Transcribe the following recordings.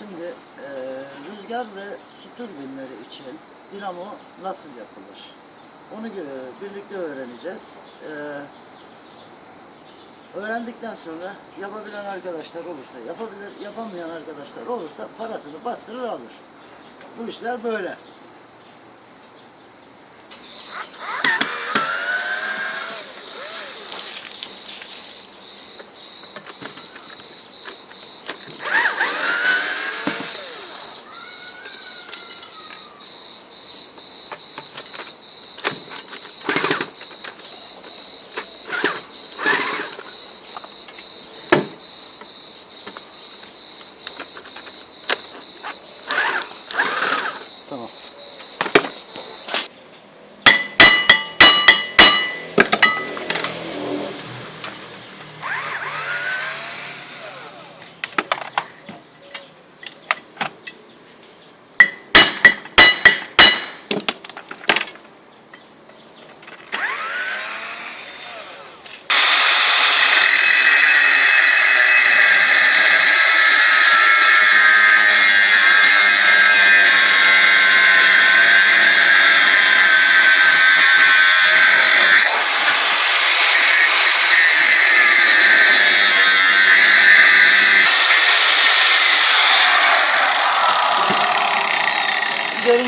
Şimdi e, rüzgar ve su türbinleri için dinamo nasıl yapılır? Onu gö- birlikte öğreneceğiz. E, öğrendikten sonra yapabilen arkadaşlar olursa yapabilir, yapamayan arkadaşlar olursa parasını bastırır alır. Bu işler böyle.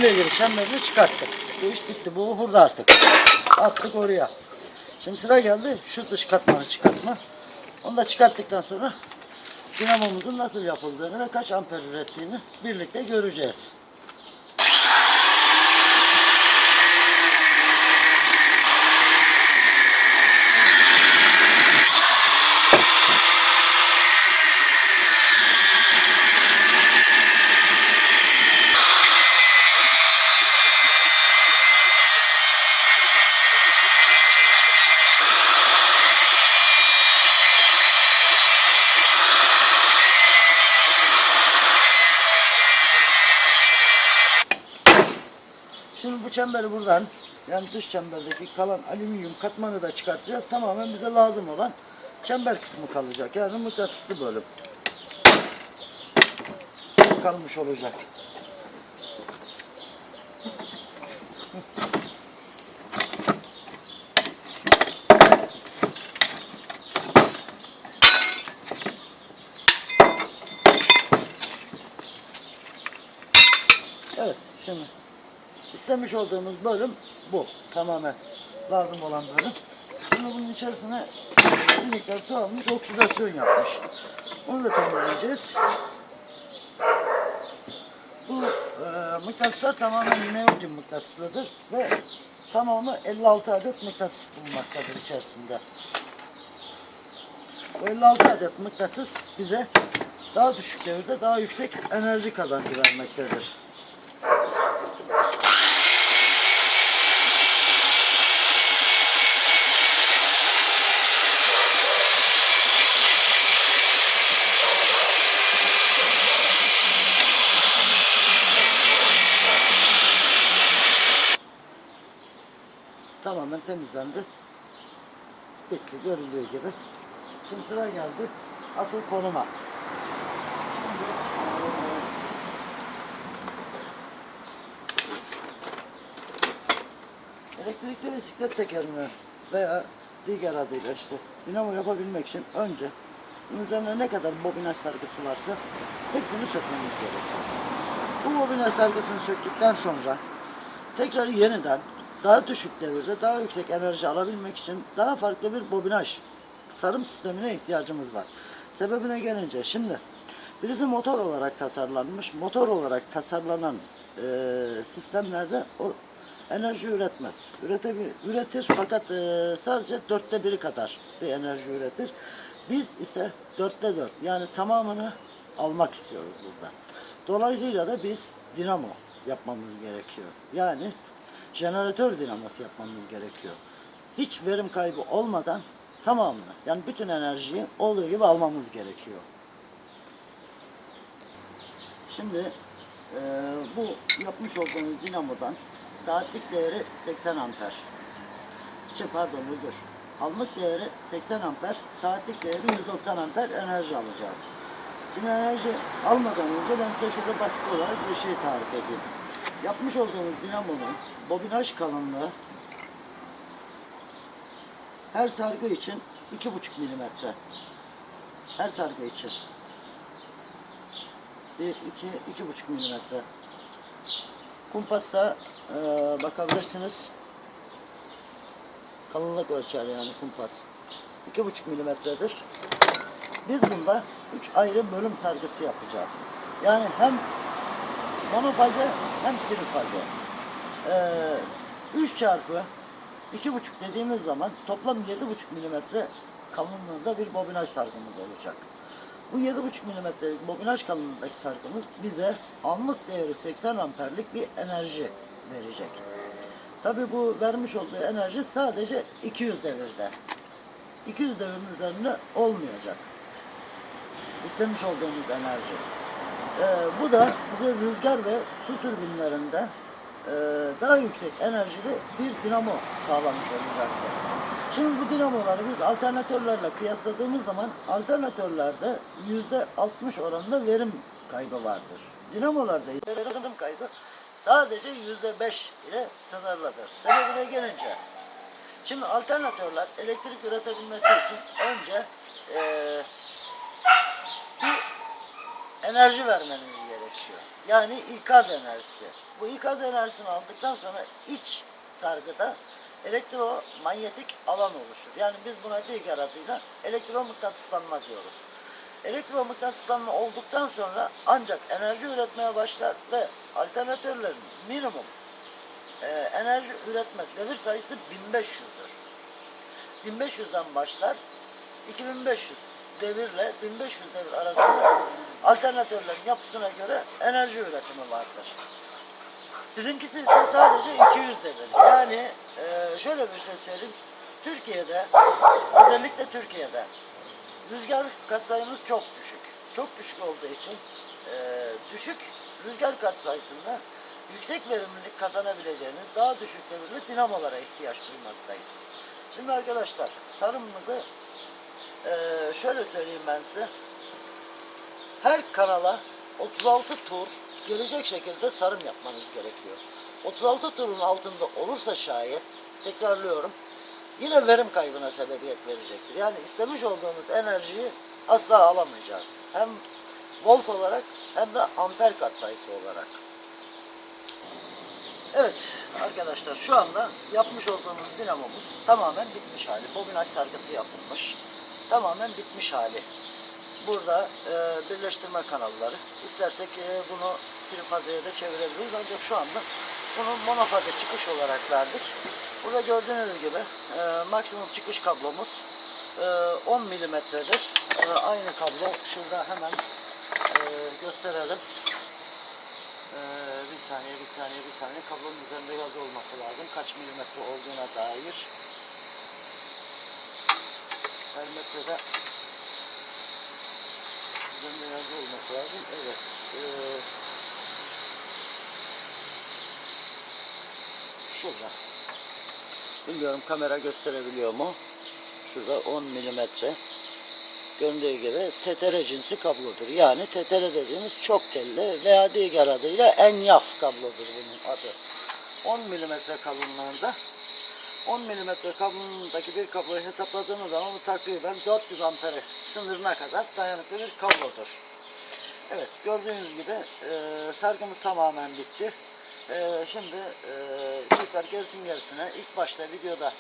Üzerinde ilgili şemlerini çıkarttık. Bu iş bitti. Bu burada artık. Attık oraya. Şimdi sıra geldi şu dış katmanı çıkartma. Onu da çıkarttıktan sonra dinamomuzun nasıl yapıldığını ve kaç amper ürettiğini birlikte göreceğiz. Şimdi bu çemberi buradan yani dış çemberdeki kalan alüminyum katmanı da çıkartacağız. Tamamen bize lazım olan çember kısmı kalacak. Yani mıknatıslı bölüm. Kalmış olacak. Evet şimdi istemiş olduğumuz bölüm bu. Tamamen lazım olan bölüm. Şimdi bunun içerisine bir miktar su almış, oksidasyon yapmış. Onu da temizleyeceğiz. Bu e, mıknatıslar tamamen neodyum mıknatıslıdır ve tamamı 56 adet mıknatıs bulunmaktadır içerisinde. Bu 56 adet mıknatıs bize daha düşük devirde daha yüksek enerji kazancı vermektedir. Tamamen temizlendi. Bitti görüldüğü gibi. Şimdi sıra geldi asıl konuma. Elektrikli bisiklet tekerini veya diğer adıyla işte dinamo yapabilmek için önce bunun üzerine ne kadar bobinaj sargısı varsa hepsini sökmemiz gerekiyor. Bu bobinaj sargısını söktükten sonra tekrar yeniden daha düşük devirde daha yüksek enerji alabilmek için daha farklı bir bobinaj sarım sistemine ihtiyacımız var. Sebebine gelince şimdi birisi motor olarak tasarlanmış, motor olarak tasarlanan e, sistemlerde o enerji üretmez. Üretebil, üretir fakat e, sadece dörtte biri kadar bir enerji üretir. Biz ise dörtte dört yani tamamını almak istiyoruz burada. Dolayısıyla da biz dinamo yapmamız gerekiyor. Yani jeneratör dinamosu yapmamız gerekiyor. Hiç verim kaybı olmadan tamamını yani bütün enerjiyi olduğu gibi almamız gerekiyor. Şimdi eee, bu yapmış olduğumuz dinamodan saatlik değeri 80 amper. Şey, pardon özür. Anlık değeri 80 amper, saatlik değeri 190 amper enerji alacağız. Şimdi enerji almadan önce ben size şurada basit olarak bir şey tarif edeyim. Yapmış olduğumuz dinamonun bobinaj kalınlığı her sargı için iki buçuk milimetre. Her sargı için. Bir, iki, iki buçuk milimetre. Kumpasla e, bakabilirsiniz. Kalınlık ölçer yani kumpas. İki buçuk milimetredir. Biz bunda üç ayrı bölüm sargısı yapacağız. Yani hem monofaze hem trifaze. Ee, 3 çarpı iki buçuk dediğimiz zaman toplam yedi buçuk milimetre kalınlığında bir bobinaj sargımız olacak. Bu yedi buçuk milimetrelik bobinaj kalınlığındaki sargımız bize anlık değeri 80 amperlik bir enerji verecek. Tabi bu vermiş olduğu enerji sadece 200 devirde. 200 devirin üzerinde olmayacak. İstemiş olduğumuz enerji. Ee, bu da bize rüzgar ve su türbinlerinde e, daha yüksek enerjili bir dinamo sağlamış olacaktır. Şimdi bu dinamoları biz alternatörlerle kıyasladığımız zaman alternatörlerde yüzde 60 oranında verim kaybı vardır. Dinamolarda verim kaybı sadece yüzde 5 ile sınırlıdır. Sebebine gelince Şimdi alternatörler elektrik üretebilmesi için önce bir enerji vermeniz gerekiyor. Yani ikaz enerjisi. Bu ikaz enerjisini aldıktan sonra iç sargıda elektromanyetik alan oluşur. Yani biz buna diğer adıyla elektromıknatıslanma diyoruz. Elektromıknatıslanma olduktan sonra ancak enerji üretmeye başlar ve alternatörlerin minimum e, enerji üretme devir sayısı 1500'dür. 1500'den başlar 2500 devirle 1500 devir arasında alternatörlerin yapısına göre enerji üretimi vardır. Bizimkisi ise sadece 200 devir. Yani e, şöyle bir şey söyleyeyim. Türkiye'de özellikle Türkiye'de rüzgar katsayımız çok düşük. Çok düşük olduğu için e, düşük rüzgar katsayısında yüksek verimlilik kazanabileceğiniz daha düşük devirli dinamolara ihtiyaç duymaktayız. Şimdi arkadaşlar sarımımızı e, şöyle söyleyeyim ben size. Her kanala 36 tur gelecek şekilde sarım yapmanız gerekiyor. 36 turun altında olursa şayet tekrarlıyorum yine verim kaybına sebebiyet verecektir. Yani istemiş olduğumuz enerjiyi asla alamayacağız. Hem volt olarak hem de amper katsayısı olarak. Evet arkadaşlar şu anda yapmış olduğumuz dinamomuz tamamen bitmiş hali. Bobinaj sargısı yapılmış. Tamamen bitmiş hali. Burada e, birleştirme kanalları. İstersek e, bunu trifazeye de çevirebiliriz. Ancak şu anda bunu monofaze çıkış olarak verdik. Burada gördüğünüz gibi e, maksimum çıkış kablomuz e, 10 milimetredir. E, aynı kablo şurada hemen e, gösterelim. Ee, bir saniye, bir saniye, bir saniye. Kablonun üzerinde yazı olması lazım. Kaç milimetre olduğuna dair. Her metrede üzerinde yazı olması lazım. Evet. Ee, şurada. Bilmiyorum kamera gösterebiliyor mu? Şurada 10 milimetre göründüğü gibi tetere cinsi kablodur. Yani tetere dediğimiz çok telli veya diğer adıyla enyaf kablodur bunun adı. 10 milimetre kalınlığında 10 milimetre kalınlığındaki bir kabloyu hesapladığımız zaman bu takriben 400 ampere sınırına kadar dayanıklı bir kablodur. Evet gördüğünüz gibi e, sargımız tamamen bitti. E, şimdi e, tekrar gerisin gerisine ilk başta videoda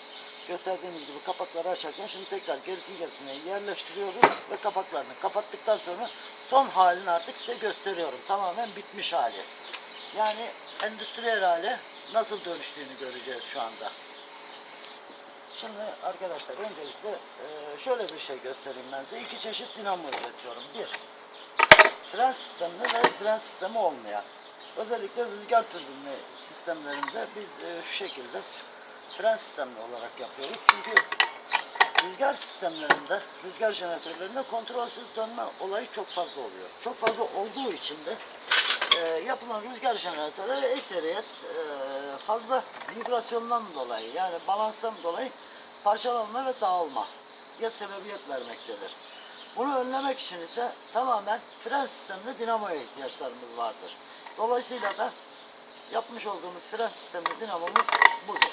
gösterdiğimiz gibi kapakları açarken şimdi tekrar gerisin gerisine yerleştiriyoruz ve kapaklarını kapattıktan sonra son halini artık size gösteriyorum. Tamamen bitmiş hali. Yani endüstriyel hale nasıl dönüştüğünü göreceğiz şu anda. Şimdi arkadaşlar öncelikle e, şöyle bir şey göstereyim ben size. İki çeşit dinamo üretiyorum. Bir, fren sistemli ve fren sistemi olmayan. Özellikle rüzgar türbinli sistemlerinde biz e, şu şekilde fren sistemli olarak yapıyoruz. Çünkü rüzgar sistemlerinde, rüzgar jeneratörlerinde kontrolsüz dönme olayı çok fazla oluyor. Çok fazla olduğu için de e, yapılan rüzgar jeneratörleri ekseriyet e, fazla vibrasyondan dolayı yani balanstan dolayı parçalanma ve dağılma ya sebebiyet vermektedir. Bunu önlemek için ise tamamen fren sistemli dinamoya ihtiyaçlarımız vardır. Dolayısıyla da yapmış olduğumuz fren sistemli dinamomuz budur.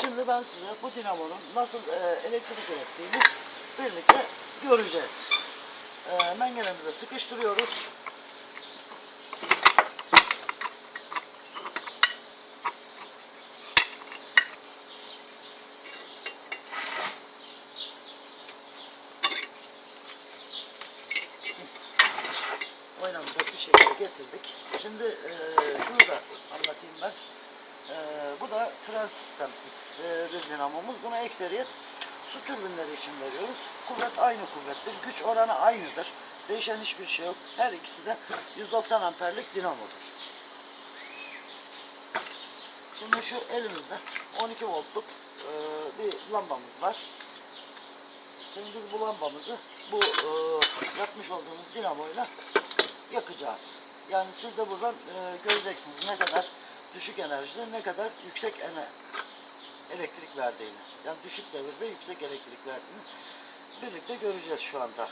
Şimdi ben size bu dinamonun nasıl e, elektrik ürettiğini birlikte göreceğiz. E, mengenemize sıkıştırıyoruz. oynamada bir şekilde getirdik. Şimdi e, şunu da anlatayım ben. E, bu da fren sistemsiz e, bir dinamomuz. Buna ekseriyet su türbinleri için veriyoruz. Kuvvet aynı kuvvettir. Güç oranı aynıdır. Değişen hiçbir şey yok. Her ikisi de 190 amperlik dinamodur. Şimdi şu elimizde 12 voltluk e, bir lambamız var. Şimdi biz bu lambamızı bu e, yapmış olduğumuz dinamoyla yakacağız. Yani siz de buradan e, göreceksiniz ne kadar düşük enerjide ne kadar yüksek ene, elektrik verdiğini. Yani düşük devirde yüksek elektrik verdiğini birlikte göreceğiz şu anda.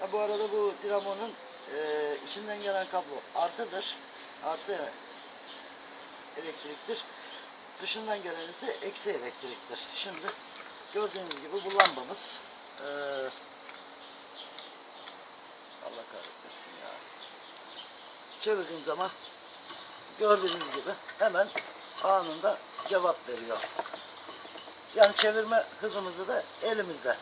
Ha, bu arada bu dinamonun e, içinden gelen kablo artıdır. Artı elektriktir. Dışından gelen ise eksi elektriktir. Şimdi gördüğünüz gibi bu lambamız e, Allah kahretmesin ya. Çevirdiğim zaman gördüğünüz gibi hemen anında cevap veriyor. Yani çevirme hızımızı da elimizde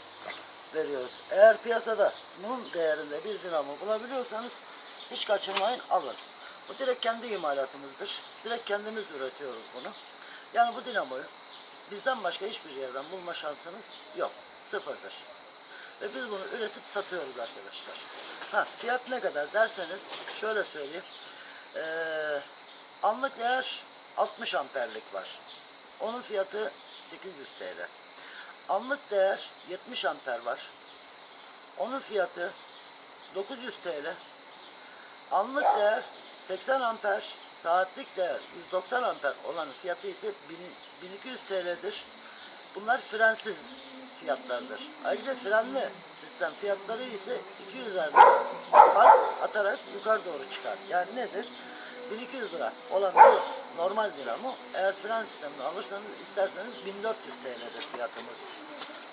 veriyoruz. Eğer piyasada bunun değerinde bir dinamo bulabiliyorsanız hiç kaçırmayın alın. Bu direkt kendi imalatımızdır. Direkt kendimiz üretiyoruz bunu. Yani bu dinamoyu bizden başka hiçbir yerden bulma şansınız yok. Sıfırdır. Ve biz bunu üretip satıyoruz arkadaşlar. Ha, fiyat ne kadar derseniz şöyle söyleyeyim. Ee, anlık değer 60 amperlik var. Onun fiyatı 800 TL. Anlık değer 70 amper var. Onun fiyatı 900 TL. Anlık değer 80 amper, saatlik değer 190 amper olan fiyatı ise 1000 1200 TL'dir. Bunlar frensiz fiyatlardır. Ayrıca frenli sistem fiyatları ise 200 lira fark atarak yukarı doğru çıkar. Yani nedir? 1200 lira olan bir normal dinamo eğer fren sistemini alırsanız isterseniz 1400 TL'dir fiyatımız.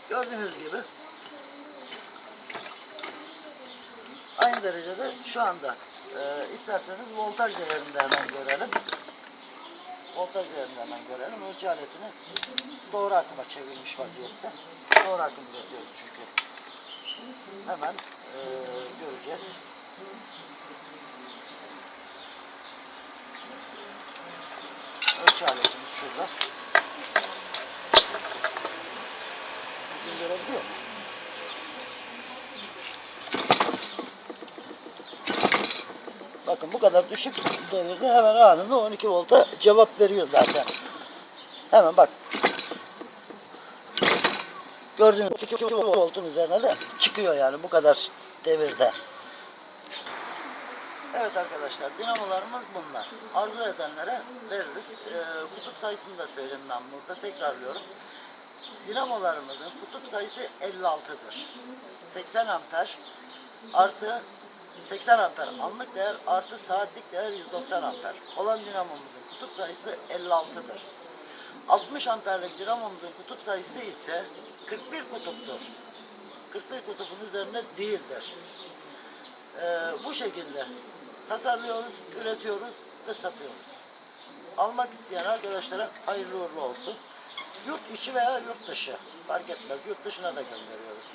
Gördüğünüz gibi aynı derecede şu anda e, isterseniz voltaj değerini de hemen görelim. Voltaj değerini de hemen görelim. Ölçü aletini doğru akıma çevirmiş vaziyette. Doğru akım üretiyoruz çünkü. Hemen e, göreceğiz. Ölçü aletimiz şurada. Bugün görebiliyor musun? Bakın bu kadar düşük devirde hemen anında 12 volta cevap veriyor zaten. Hemen bak. Gördüğünüz 12 voltun üzerine de çıkıyor yani bu kadar devirde. Evet arkadaşlar dinamolarımız bunlar. Arzu edenlere veririz. Ee, kutup sayısını da söyleyeyim ben burada tekrarlıyorum. Dinamolarımızın kutup sayısı 56'dır. 80 amper artı 80 amper anlık değer artı saatlik değer 190 amper olan dinamomuzun kutup sayısı 56'dır. 60 amperlik dinamomuzun kutup sayısı ise 41 kutuptur. 41 kutubun üzerinde değildir. Ee, bu şekilde tasarlıyoruz, üretiyoruz ve satıyoruz. Almak isteyen arkadaşlara hayırlı uğurlu olsun. Yurt içi veya yurt dışı fark etmez. Yurt dışına da gönderiyoruz.